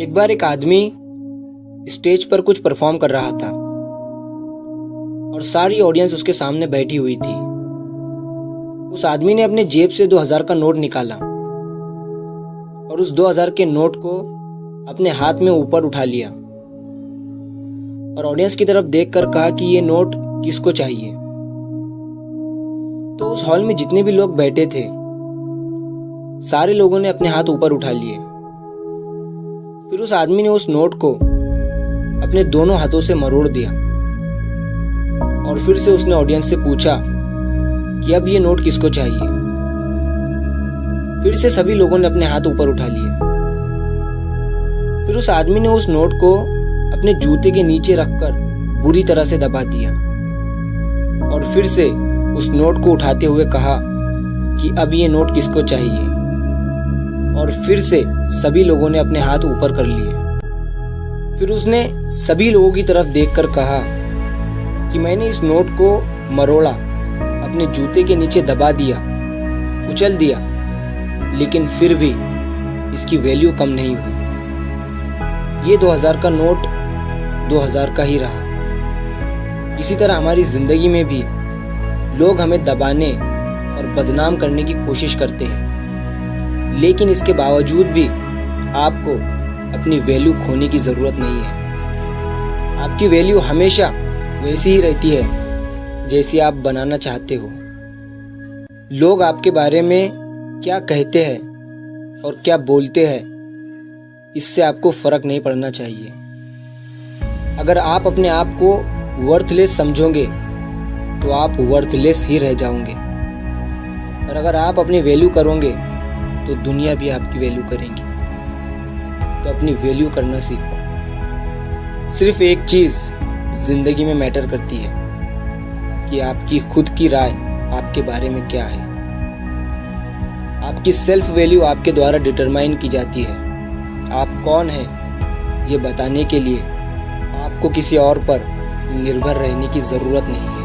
एक बार एक आदमी स्टेज पर कुछ परफॉर्म कर रहा था और सारी ऑडियंस उसके सामने बैठी हुई थी। उस आदमी ने अपने जेब से दो हज़ार का नोट निकाला और उस दो हज़ार के नोट को अपने हाथ में ऊपर उठा लिया और ऑडियंस की तरफ़ देखकर कहा कि ये नोट किसको चाहिए? तो उस हॉल में जितने भी लोग बैठे थे, सारे लोगों ने अपने हाथ ऊपर उठा लिए। फिर उस आदमी ने उस नोट को अपने दोनों हाथों से मरोड़ दिया। और फिर से उसने ऑडियंस से पूछा कि अब ये नोट किसको चाहिए? फिर से सभी लोगों ने अपने हाथ ऊपर उठा लिए। फिर उस आदमी ने उस नोट को अपने जूते के नीचे रखकर बुरी तरह से दबा दिया। और फिर से उस नोट को उठाते हुए कहा कि अब ये नोट किसको चाहिए? और फिर से सभी लोगों ने अपने हाथ ऊपर कर लिए। फिर उसने सभी लोगों की तरफ़ देखकर कहा कि मैंने इस नोट को मरोड़ा, अपने जूते के नीचे दबा दिया, उछल दिया, लेकिन फिर भी इसकी वैल्यू कम नहीं हुई। ये 2000 का नोट 2000 का ही रहा। इसी तरह हमारी ज़िंदगी में भी लोग हमें दबाने और बदनाम करने की कोशिश करते हैं। लेकिन इसके बावजूद भी आपको अपनी वैल्यू खोने की ज़रूरत नहीं है। आपकी वैल्यू हमेशा वैसी ही रहती है, जैसी आप बनाना चाहते हो। लोग आपके बारे में क्या कहते हैं और क्या बोलते हैं, इससे आपको फ़र्क नहीं पड़ना चाहिए। अगर आप अपने आप को वर्थलेस समझोगे तो आप वर्थलेस ही रह जाओगे। और अगर आप अपनी वैल्यू करोगे तो दुनिया भी आपकी वैल्यू करेंगी। तो अपनी वैल्यू करना सीखो। सिर्फ़ एक चीज़ ज़िंदगी में मैटर करती है कि आपकी खुद की राय आपके बारे में क्या है। आपकी सेल्फ वैल्यू आपके द्वारा डिटरमाइन की जाती है। आप कौन हैं, ये बताने के लिए आपको किसी और पर निर्भर रहने की ज़रूरत नहीं है।